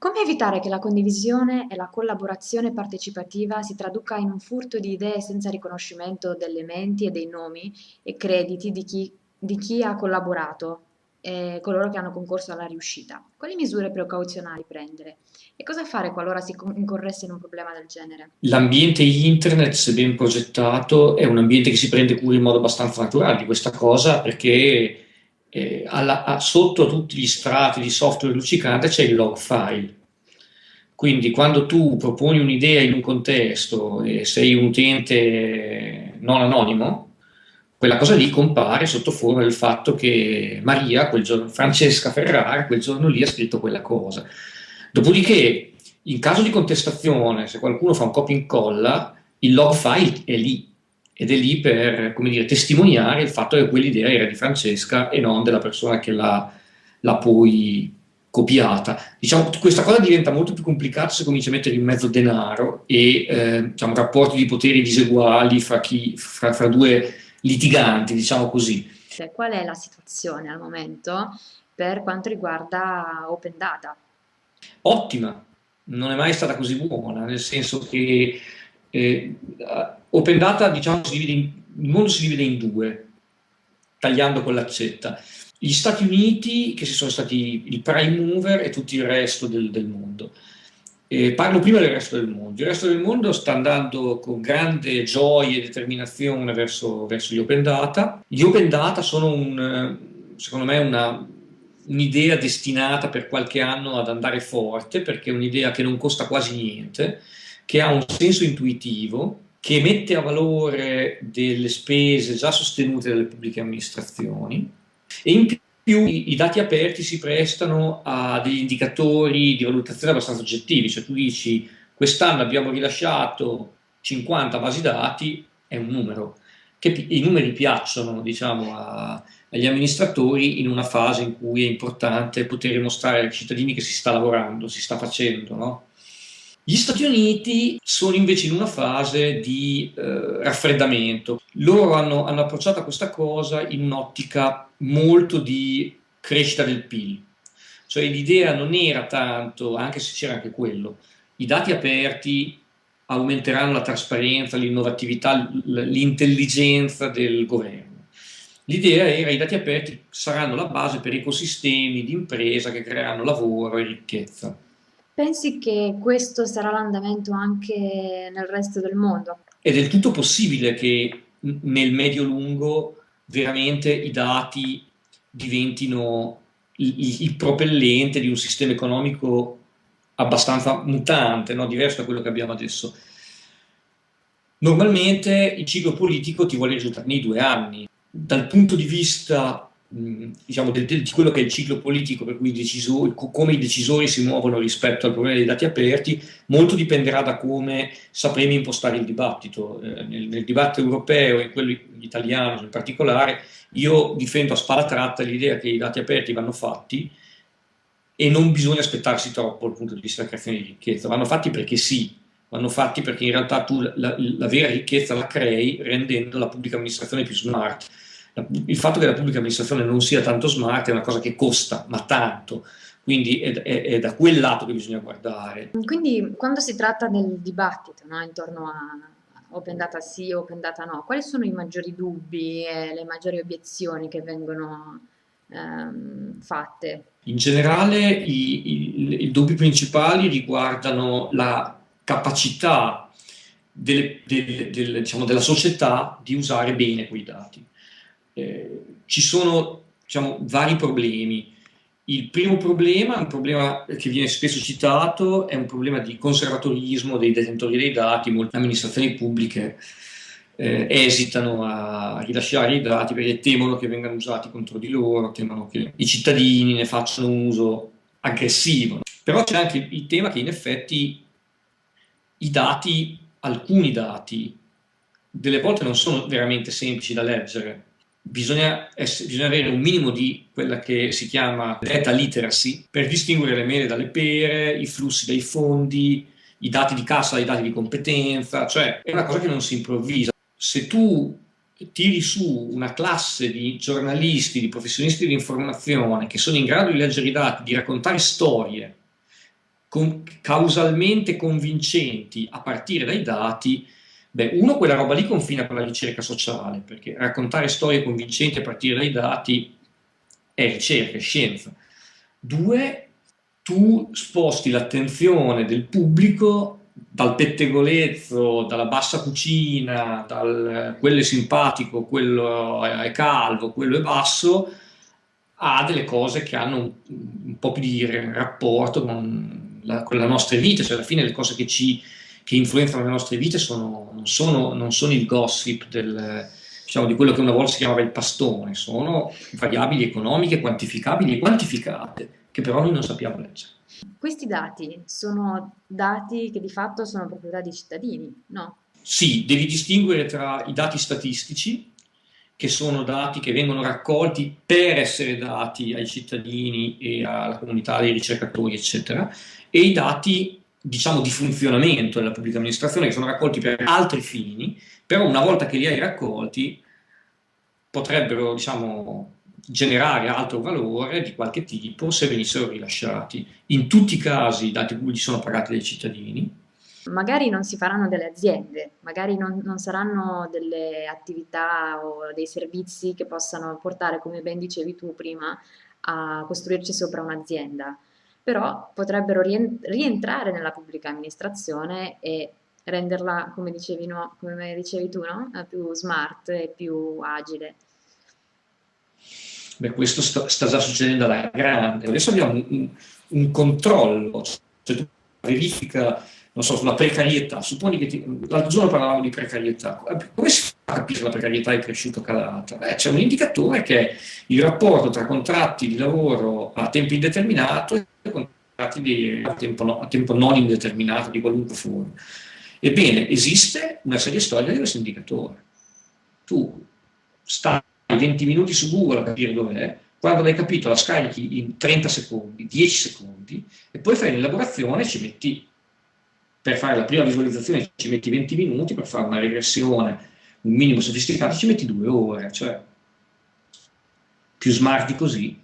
Come evitare che la condivisione e la collaborazione partecipativa si traduca in un furto di idee senza riconoscimento delle menti e dei nomi e crediti di chi, di chi ha collaborato e coloro che hanno concorso alla riuscita? Quali misure precauzionali prendere? E cosa fare qualora si incorresse in un problema del genere? L'ambiente internet, se ben progettato, è un ambiente che si prende cura in modo abbastanza naturale di questa cosa perché eh, alla, a, sotto a tutti gli strati di software luccicante c'è il log file. Quindi quando tu proponi un'idea in un contesto e sei un utente non anonimo, quella cosa lì compare sotto forma del fatto che Maria, quel giorno, Francesca Ferrara, quel giorno lì ha scritto quella cosa. Dopodiché, in caso di contestazione, se qualcuno fa un copia e incolla, il log file è lì, ed è lì per come dire, testimoniare il fatto che quell'idea era di Francesca e non della persona che l'ha, poi copiata. Diciamo, questa cosa diventa molto più complicata se cominci a mettere in mezzo denaro e eh, diciamo, rapporti di poteri diseguali fra, chi, fra, fra due litiganti, diciamo così. Qual è la situazione al momento per quanto riguarda Open Data? Ottima, non è mai stata così buona, nel senso che eh, open data, diciamo, in, il mondo si divide in due, tagliando con l'accetta. Gli Stati Uniti, che si sono stati il prime mover, e tutto il resto del, del mondo. Eh, parlo prima del resto del mondo. Il resto del mondo sta andando con grande gioia e determinazione verso, verso gli open data. Gli open data sono, un, secondo me, un'idea destinata per qualche anno ad andare forte, perché è un'idea che non costa quasi niente, che ha un senso intuitivo, che mette a valore delle spese già sostenute dalle pubbliche amministrazioni e in più i, dati aperti si prestano a degli indicatori di valutazione abbastanza oggettivi, cioè tu dici quest'anno abbiamo rilasciato 50 basi dati, è un numero, che i numeri piacciono diciamo, a, agli amministratori in una fase in cui è importante poter mostrare ai cittadini che si sta lavorando, si sta facendo, no? Gli Stati Uniti sono invece in una fase di eh, raffreddamento. Loro hanno, hanno approcciato questa cosa in un'ottica molto di crescita del PIL. Cioè l'idea non era tanto, anche se c'era anche quello, i dati aperti aumenteranno la trasparenza, l'innovatività, l'intelligenza del governo. L'idea era che i dati aperti saranno la base per ecosistemi di impresa che creeranno lavoro e ricchezza. Pensi che questo sarà l'andamento anche nel resto del mondo? È del tutto possibile che nel medio-lungo veramente i dati diventino il, il, propellente di un sistema economico abbastanza mutante, no? diverso da quello che abbiamo adesso. Normalmente il ciclo politico ti vuole risultare nei due anni. Dal punto di vista diciamo, del, del, di quello che è il ciclo politico, per cui i decisori, come i decisori si muovono rispetto al problema dei dati aperti, molto dipenderà da come sapremo impostare il dibattito. Eh, nel, nel, dibattito europeo e quello italiano in particolare, io difendo a spalla tratta l'idea che i dati aperti vanno fatti e non bisogna aspettarsi troppo dal punto di vista della creazione di ricchezza, vanno fatti perché sì, vanno fatti perché in realtà tu la, la, la vera ricchezza la crei rendendo la pubblica amministrazione più smart il fatto che la pubblica amministrazione non sia tanto smart è una cosa che costa, ma tanto, quindi è, è, è da quel lato che bisogna guardare. Quindi quando si tratta del dibattito no, intorno a open data sì, open data no, quali sono i maggiori dubbi e le maggiori obiezioni che vengono ehm, fatte? In generale i, i, i dubbi principali riguardano la capacità delle, delle, delle, diciamo, della società di usare bene quei dati. Eh, ci sono diciamo, vari problemi. Il primo problema, un problema che viene spesso citato, è un problema di conservatorismo dei detentori dei dati. Molte amministrazioni pubbliche eh, esitano a rilasciare i dati perché temono che vengano usati contro di loro, temono che i cittadini ne facciano un uso aggressivo. Però c'è anche il tema che in effetti i dati, alcuni dati, delle volte non sono veramente semplici da leggere bisogna, essere, bisogna, avere un minimo di quella che si chiama data literacy per distinguere le mele dalle pere, i flussi dai fondi, i dati di cassa dai dati di competenza, cioè è una cosa che non si improvvisa. Se tu tiri su una classe di giornalisti, di professionisti dell'informazione che sono in grado di leggere i dati, di raccontare storie con, causalmente convincenti a partire dai dati, beh, uno, quella roba lì confina con la ricerca sociale, perché raccontare storie convincenti a partire dai dati è ricerca, è scienza. Due, tu sposti l'attenzione del pubblico dal pettegolezzo, dalla bassa cucina, dal quello è simpatico, quello è calvo, quello è basso, a delle cose che hanno un, un po' più di rapporto con la, con la, nostra vita, cioè alla fine le cose che, ci, che influenzano le nostre vite sono, non, sono, non sono il gossip del, diciamo, di quello che una volta si chiamava il pastone, sono variabili economiche quantificabili e quantificate, che però noi non sappiamo leggere. Questi dati sono dati che di fatto sono proprietà dei cittadini, no? Sì, devi distinguere tra i dati statistici, che sono dati che vengono raccolti per essere dati ai cittadini e alla comunità dei ricercatori, eccetera, e i dati, diciamo, di funzionamento della pubblica amministrazione, che sono raccolti per altri fini, però una volta che li hai raccolti potrebbero, diciamo, generare altro valore di qualche tipo se venissero rilasciati. In tutti i casi i dati pubblici sono pagati dai cittadini. Magari non si faranno delle aziende, magari non, non saranno delle attività o dei servizi che possano portare, come ben dicevi tu prima, a costruirci sopra un'azienda, però potrebbero rientrare nella pubblica amministrazione e renderla, come dicevi, no, come dicevi tu, no? più smart e più agile. Beh, questo sta, sta, già succedendo alla grande. Adesso abbiamo un, un controllo, cioè tu verifica, non so, sulla precarietà. Supponi che l'altro giorno parlavamo di precarietà. Come si fa a capire se la precarietà è cresciuta o calata? Beh, c'è un indicatore che è il rapporto tra contratti di lavoro a tempo indeterminato contratti a, tempo no, a tempo non indeterminato di qualunque forma. Ebbene, esiste una serie storica di questo indicatore. Tu stai 20 minuti su Google a capire dov'è, quando l'hai capito la scarichi in 30 secondi, 10 secondi, e poi fai l'elaborazione e ci metti, per fare la prima visualizzazione ci metti 20 minuti, per fare una regressione un minimo sofisticato ci metti due ore, cioè più smart di così